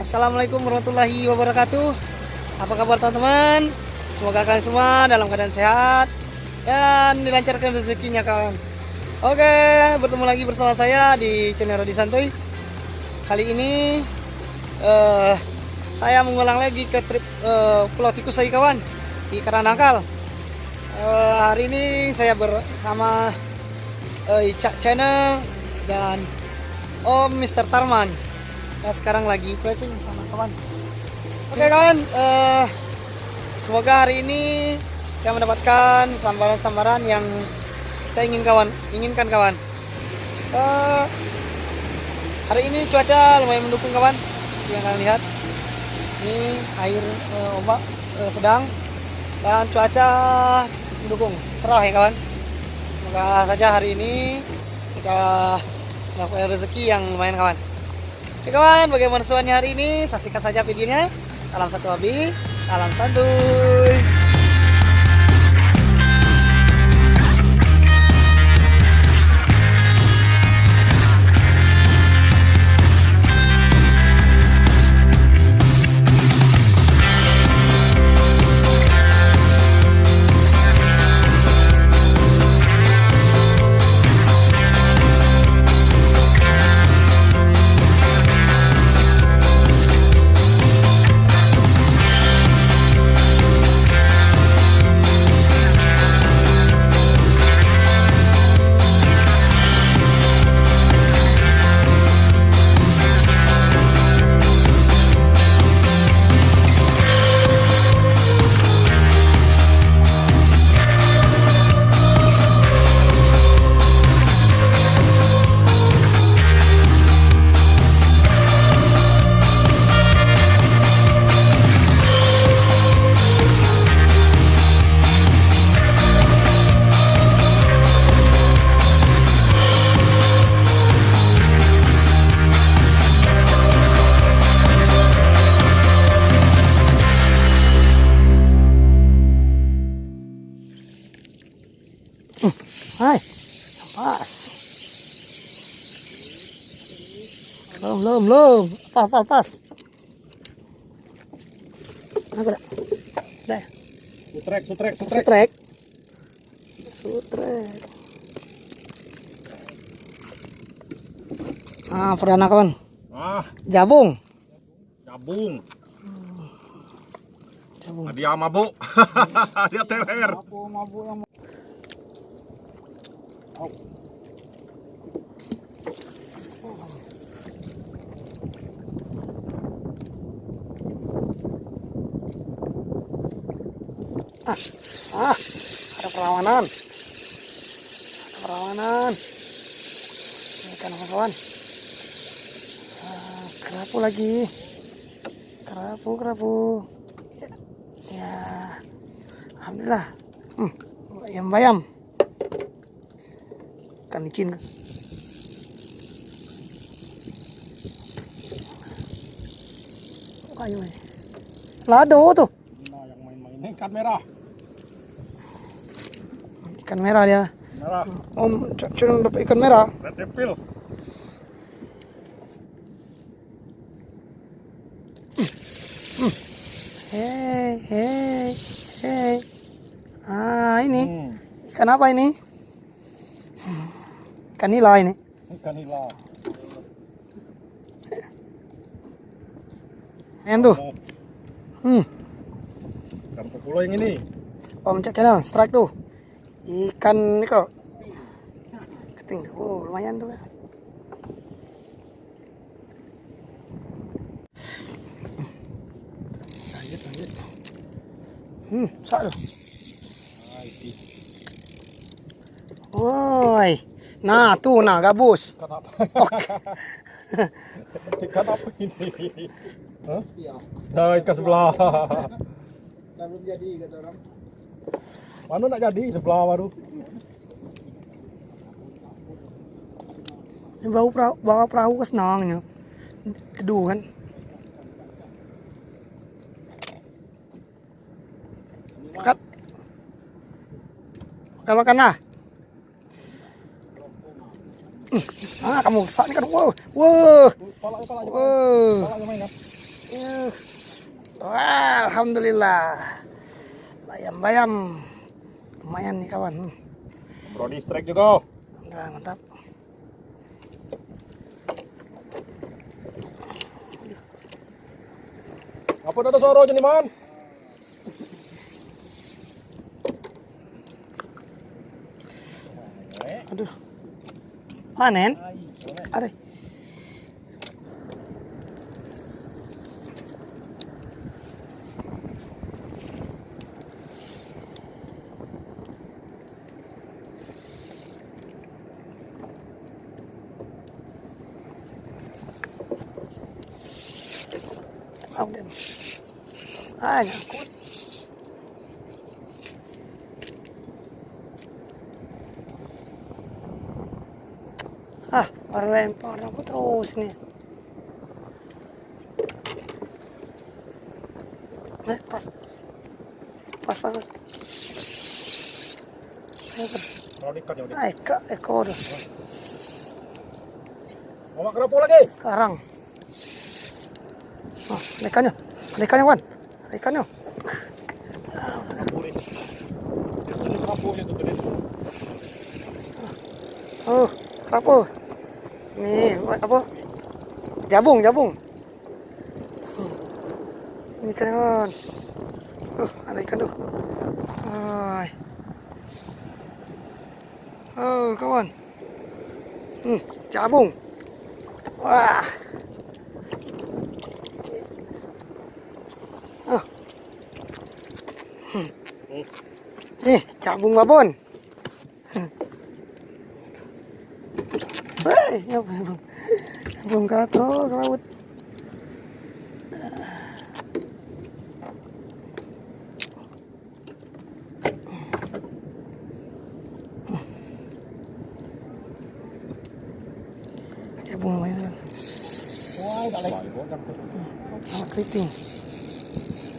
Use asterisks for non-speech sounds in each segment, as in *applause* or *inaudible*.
Assalamualaikum warahmatullahi wabarakatuh. Apa kabar teman-teman? Semoga kalian semua dalam keadaan sehat dan dilancarkan rezekinya kawan. Oke, bertemu lagi bersama saya di channel Rodi Santuy. Kali ini eh, saya mengulang lagi ke trip eh, Pulau Tikus lagi kawan di Karanangkal. Eh, hari ini saya bersama eh, Icak Channel dan Om Mr. Tarman. Nah, sekarang lagi prepping sama kawan. Oke kawan, eh, semoga hari ini kita mendapatkan sambaran-sambaran yang kita ingin kawan, inginkan kawan. Eh, hari ini cuaca lumayan mendukung kawan, seperti yang kalian lihat. Ini air eh, ombak eh, sedang dan cuaca mendukung, cerah ya kawan. Semoga saja hari ini kita mendapatkan rezeki yang lumayan kawan. Oke kawan, bagaimana suaranya hari ini? Saksikan saja videonya. Salam satu hobi, salam santuy. Belum, belum, belum. Pas, pas, pas. Aku dah. Dah. Sutrek, sutrek, sutrek. Sutrek. Sutrek. Ah, perdana kawan. Ah, Jabung. Jabung. Nah, dia mabuk. *laughs* dia teler. Ah, ah, ada perlawanan. Ada perlawanan. Ini kan kawan. Ah, kerapu lagi. Kerapu, kerapu. Ya, ya. alhamdulillah. Hmm, bayam bayam. Ikan licin. Kayu ini. Lado tuh. Nah, yang main-main ikan merah. Ikan merah dia. Merah. Om, coba dapat ikan merah. Red Devil. Hei, hei, hei. Ah, ini Hmm. ikan apa ini? Ikan nila ini. Ikan nila. Yang tuh. Oh, Hmm. ikan populo yang ini. Om cek channel strike tuh. Ikan ini kok. Keting tuh. Oh, lumayan tuh. Lanjut, lanjut. Hmm, sak tuh. Nah, ini Woi. Nah, tuh nah gabus. ikan apa? *laughs* ikan apa ini? Hah? Nah, ikan sebelah. Belum jadi kata orang. Mana nak jadi sebelah baru? Ini bawa perahu, bawa perahu ke senangnya. Teduh kan. Makan. Makan makan lah. Hmm. Ah kamu saat kan wow, wow, wow. kan? Wah, alhamdulillah. Bayam-bayam. Lumayan nih kawan. Hmm. Brody strike juga. Udah mantap. Apa ada suara nih man? Aduh. Panen? Ada. Dia. Ah, nyangkut. Ah, lempar aku terus nih. Eh, pas. Pas, pas, pas. Ayo, ka, ekor. Mau kerapu lagi? Karang. Ada ikannya. Ada ikannya, Wan. Ada. Oh, apa? Nih, apa? Jabung, jabung. Ini ikan kawan. Oh, ada ikan tuh. Oh, kawan. Hmm, jabung. Wah. Nih, jabung babon. Hei, ya belum belum kator ke laut. Jabung lumayan kan. Wah, tak lagi. Sama keriting.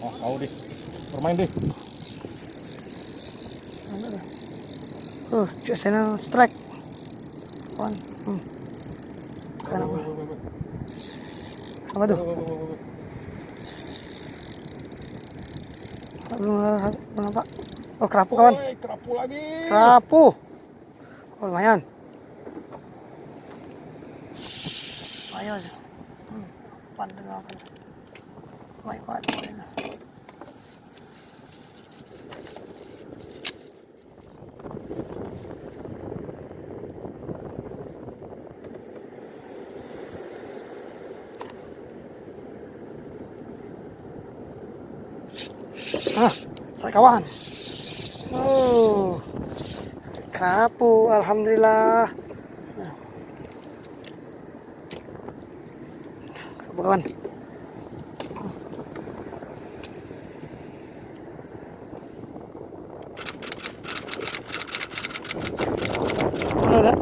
Oh, kau deh. Bermain deh. Oh, just sana strike. One. Hmm. Kan apa? Apa tuh? Nampak. Oh, kerapu kawan. Kerapu lagi. Kerapu. Oh, lumayan. Ayo. Hmm. Pandai makan. Baik kuat. Ah, saya kawan. Oh, kerapu, alhamdulillah. Kerapu kawan. Mana ada?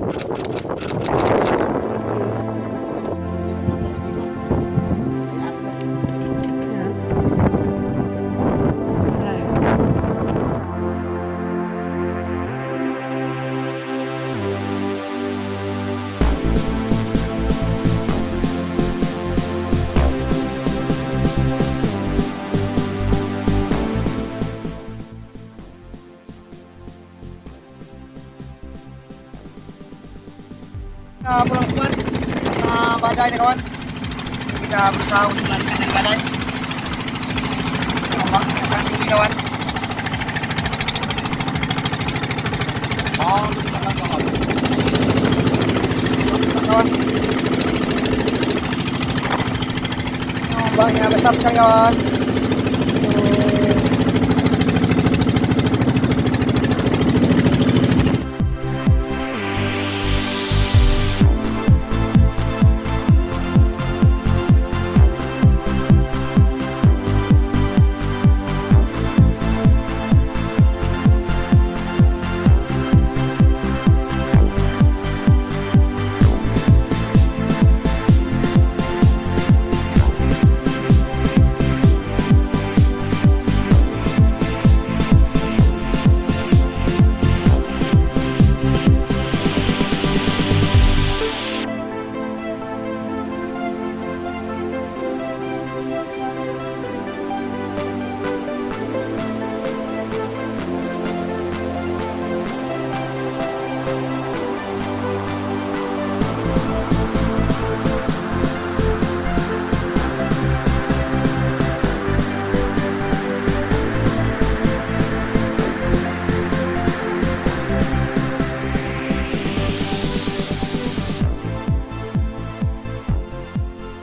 Kita berusaha untuk badai ombaknya sangat kawan Oh, kita kawan. ombaknya besar sekali kawan